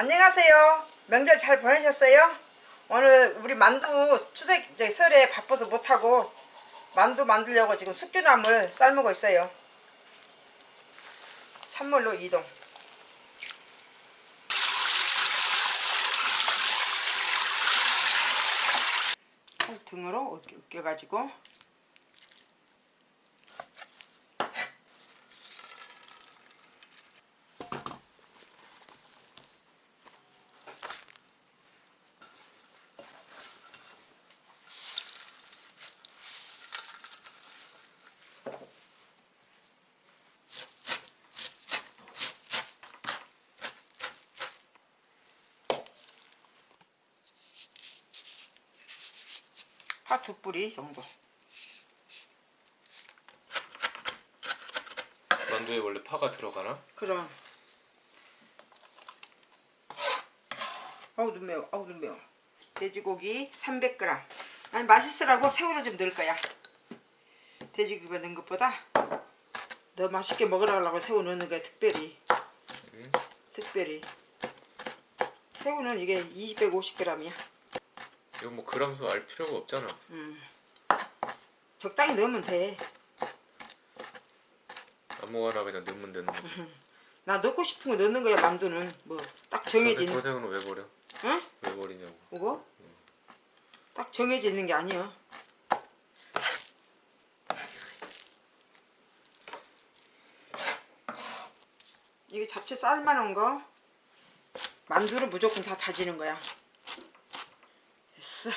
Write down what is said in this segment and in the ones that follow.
안녕하세요. 명절 잘 보내셨어요? 오늘 우리 만두 추석 저기 설에 바빠서 못하고 만두 만들려고 지금 숙주나물 삶고 있어요. 찬물로 이동. 등으로 으깨가지고 파 두 뿌리 정도. 만두에 원래 파가 들어가나? 그럼. 아우 눈 매워. 아우 눈 매워. 돼지고기 300g. 아니 맛있으라고 새우를 좀 넣을 거야. 돼지고기가 넣은 것보다 더 맛있게 먹으라고 새우 넣는 거야 특별히. 응. 특별히. 새우는 이게 250g이야. 이거 뭐 그람수 알 필요가 없잖아. 적당히 넣으면 돼. 아무거나 그냥 넣으면 되는 거지. 나 넣고 싶은 거 넣는 거야 만두는 뭐 딱 정해진. 저 새우는 왜 버려? 응? 왜 버리냐고. 이거? 딱 정해져 있는 게 아니야. 이게 잡채 삶아놓은 거 만두를 무조건 다 다지는 거야. 됐어.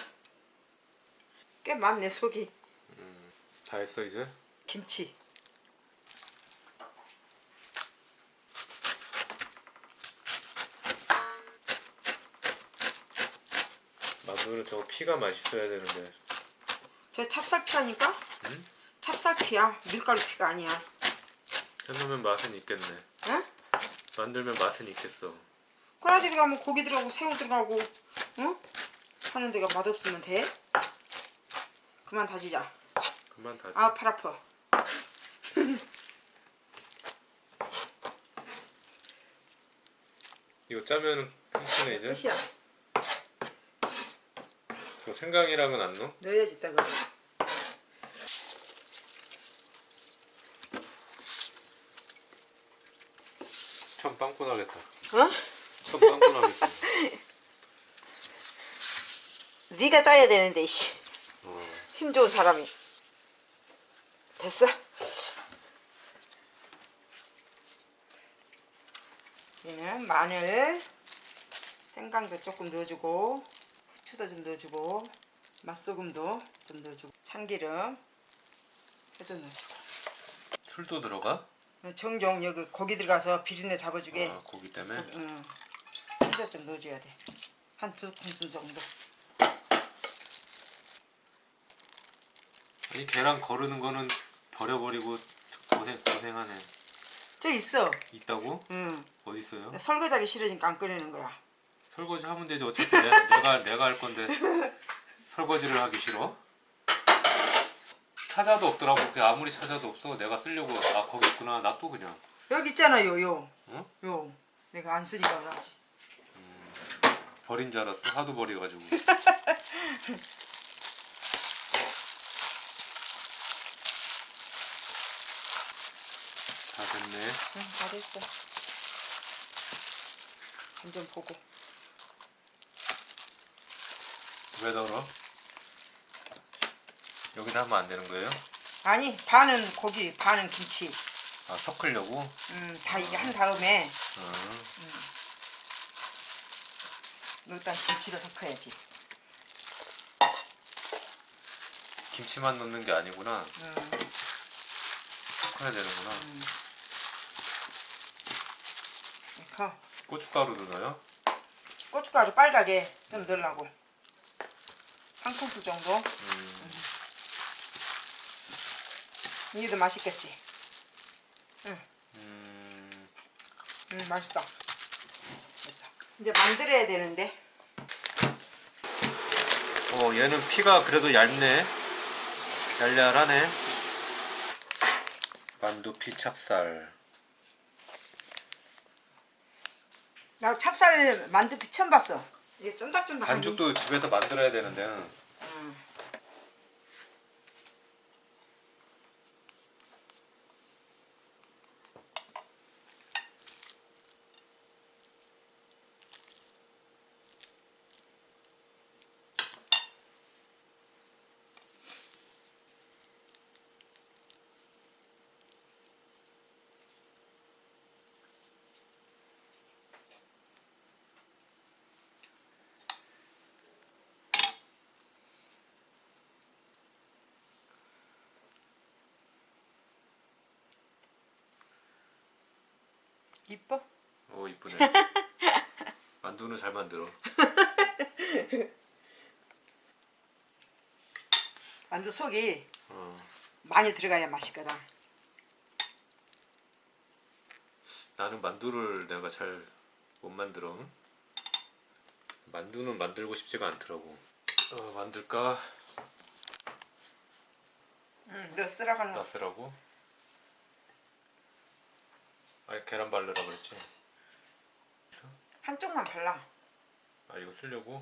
꽤 많네 속이. 다 했어 이제? 김치. 만두는 저거 피가 맛있어야 되는데. 저 찹쌀피라니까? 응? 찹쌀피야. 밀가루 피가 아니야. 해놓으면 맛은 있겠네. 응? 만들면 맛은 있겠어. 꼬라지 들어가면 고기 들어가고 새우 들어가고 응? 하는 데가 맛없으면 돼? 그만 다지자. 그만 다지. 아, 팔 아파. 이거 짜면은 끝이네 이제. 끝이야. 저 생강이랑은 안 넣어? 넣어야지 이따가. 참 빵꾸 나겠다. 어? 참 빵꾸 나겠다. 네가 짜야 되는데 씨. 어. 힘 좋은 사람이. 됐어? 얘는 마늘, 생강도 조금 넣어주고 후추도 좀 넣어주고 맛소금도 좀 넣어주고 참기름 해도 넣어주고 술도 들어가? 정종 여기 고기 들어가서 비린내 잡아주게 아, 고기 때문에. 응. 진짜 좀 넣어줘야 돼. 한 두 큰술 정도. 아니 계란 거르는 거는 버려버리고 고생 고생하네. 저 있어. 있다고? 응. 어디 있어요? 설거지하기 싫으니까 안 꺼내는 거야. 설거지 하면 되지 어차피 내, 내가 내가 할 건데 설거지를 하기 싫어? 찾아도 없더라고. 그 아무리 찾아도 없어. 내가 쓰려고 아 거기 있구나. 놔둬 그냥. 여기 있잖아 요, 요. 응? 요. 내가 안 쓰니까 그러지. 버린 줄 알았어. 하도 버려가지고. 됐네. 응, 다 됐어. 한점 보고. 왜 덜어? 여기다 하면 안 되는 거예요? 아니, 반은 고기, 반은 김치. 아 섞으려고? 음, 다 이게 한 다음에 음. 일단 김치를 섞어야지. 김치만 넣는 게 아니구나. 음, 섞어야 되는구나. 이 렇게 고춧가루도 넣어요? 고춧가루 빨갛게 좀 넣으려고. 한 큰술 정도. 음. 이게 더 맛있겠지. 음. 음, 맛있어. 됐어. 이제 만들어야 되는데. 어 얘는 피가 그래도 얇네. 얄얄하네. 만두 피 찹쌀. 나 찹쌀 만두피 처음 봤어. 이게 쫀득쫀득하니. 반죽도 집에서 만들어야 되는데 음. 이뻐? 오 이쁘네 만두는 잘 만들어 만두 속이 어. 많이 들어가야 맛있거든. 나는 만두를 내가 잘 못 만들어 만두는 만들고 싶지가 않더라고 어, 만들까? 응, 너 쓰라갈라. 나 쓰라고? 아니 계란 바르라 그랬지 한쪽만 발라. 아 이거 쓰려고?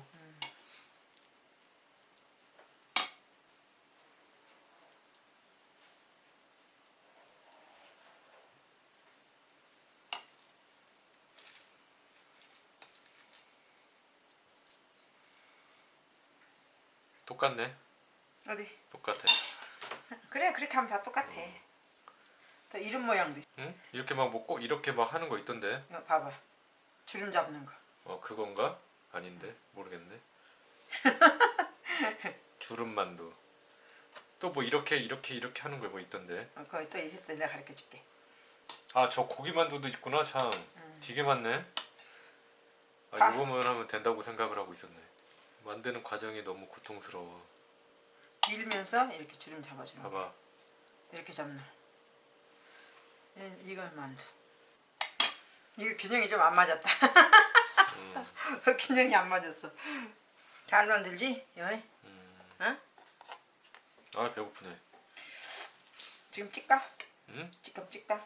똑같네 어디? 똑같아 그래 그렇게 하면 다 똑같아. 또 이런 모양도 있어. 응? 이렇게 막 먹고 이렇게 막 하는 거 있던데 이거 봐봐. 주름 잡는 거. 어 그건가? 아닌데 모르겠네 주름 만두 또 뭐 이렇게 이렇게 이렇게 하는 거 뭐 있던데 어, 그거 또 했더 내가 가르쳐 줄게. 아 저 고기 만두도 있구나 참 되게 많네 아 아. 이거만 하면 된다고 생각을 하고 있었네 만드는 과정이 너무 고통스러워 밀면서 이렇게 주름 잡아주는 거. 봐봐 이렇게 잡는. 이- 이건 만두. 이거 균형이 좀 안 맞았다. 음. 균형이 안 맞았어. 잘 만들지? 여기? 음. 어? 아 배고프네 지금 찍까? 응? 지금 찍까?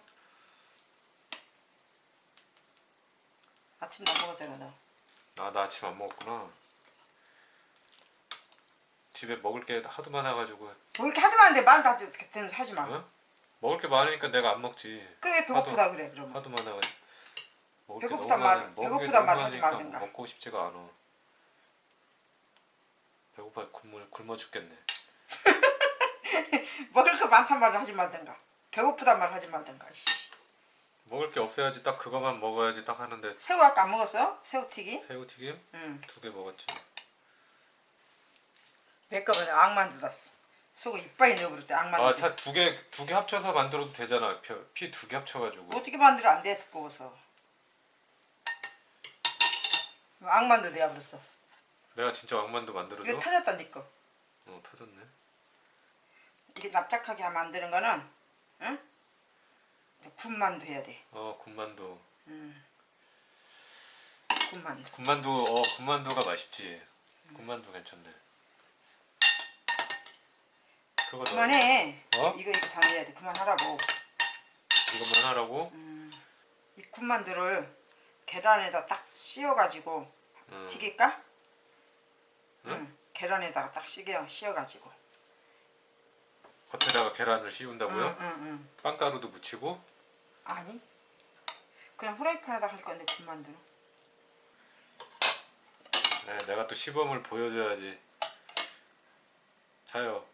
아침도 안 먹었잖아 너. 아 나 아침 안 먹었구나 집에 먹을 게 하도 많아가지고 뭐 이렇게 하도 많은데 마음 다 되는 사지 마. 어? 먹을 게 많으니까 내가 안 먹지 그게 배고프다 그래 그러면. 하도 먹을 말- 많아. 먹을 너무 말 하지 많으니까 말든가. 먹고 싶지가 않아 배고파 굶어, 굶어 죽겠네 먹을 거 많단 말을 하지 말든가. 배고프단 말을 하지 말든가. 씨. 먹을 게 없어야지 딱 그거만 먹어야지 딱 하는데 새우 아까 안 먹었어? 새우튀김? 새우튀김 응. 두 개 먹었지 내 거는 악만두 놨어. 소금 이빨이 넣어버렸대 악만두. 아차 두 개 두 개 합쳐서 만들어도 되잖아 피 두 개 합쳐가지고 어떻게 만들어 안 돼 두꺼워서. 악만두 되어버렸어. 내가 진짜 왕만두 만들어줘? 이거 터졌다 니 거. 어 터졌네 이게 납작하게 되는 거는 응? 군만두 해야 돼. 어 군만두 군만두. 군만두 어 군만두가 맛있지 군만두 괜찮네 그거 그만해. 어? 이거 이거 다 넣어야 돼. 그만하라고. 이것만 하라고? 이 군만두를 계란에다 딱 씌워가지고 응. 튀길까? 응? 계란에다가 딱 씌겨 씌워가지고. 겉에다가 계란을 씌운다고요? 응, 응, 응. 빵가루도 묻히고 아니. 그냥 후라이팬에다 할 건데 군만두는. 네, 내가 또 시범을 보여줘야지 자요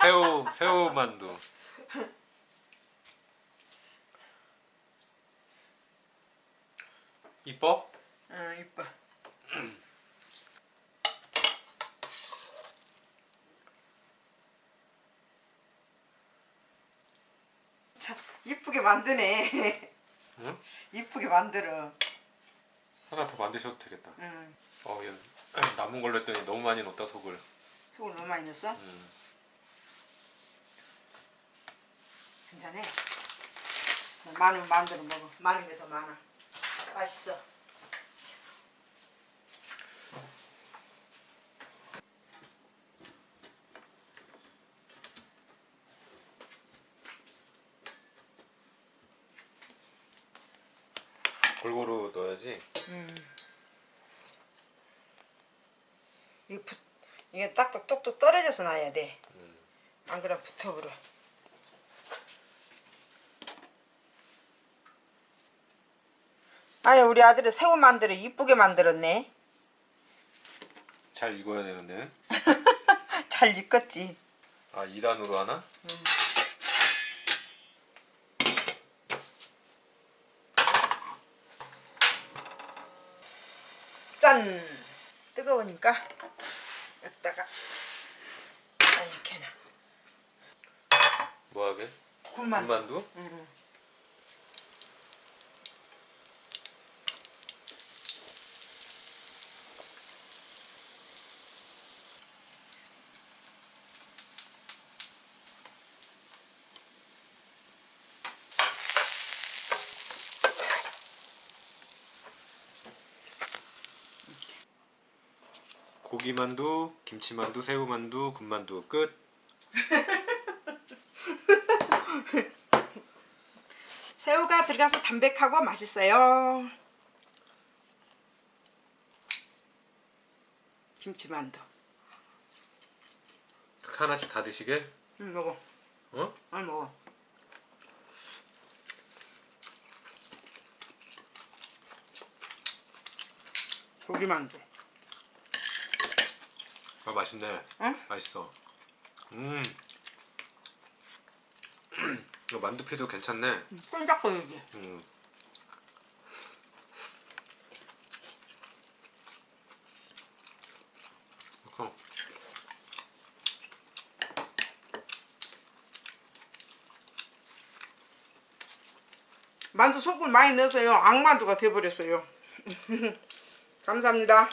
새우 새우 만두 이뻐? 응, 이뻐. 참 이쁘게 만드네. 응? 이쁘게 만들어. 하나 더 만드셔도 되겠다 응. 어, 얘 남은 걸로 했더니 너무 많이 넣었다 속을 속을 너무 많이 넣었어? 음. 괜찮아. 많으면 마음대로 먹어. 많은 게 더 많아. 맛있어. 넣어야지. 이게, 붙, 이게 딱똑 똑똑 떨어져서 놔야 돼. 안 그러면 붙어버려. 아유 우리 아들이 새우 만들어 이쁘게 만들었네. 잘 익어야 되는데. 잘 익었지. 아 2단으로 하나? 짠! 뜨거우니까 여기다가 아, 이렇게 놔. 뭐하게? 군만. 군만두? 고기만두, 김치만두, 새우만두, 군만두 끝. 새우가 들어가서 담백하고 맛있어요. 김치만두. 하나씩 다 드시게? 응 먹어. 어? 안 먹어. 고기만두. 아 맛있네. 응? 맛있어. 음. 이거 만두피도 괜찮네. 끈적거리지. 음. 어. 만두 소금 많이 넣어서요. 악만두가 돼버렸어요. 감사합니다.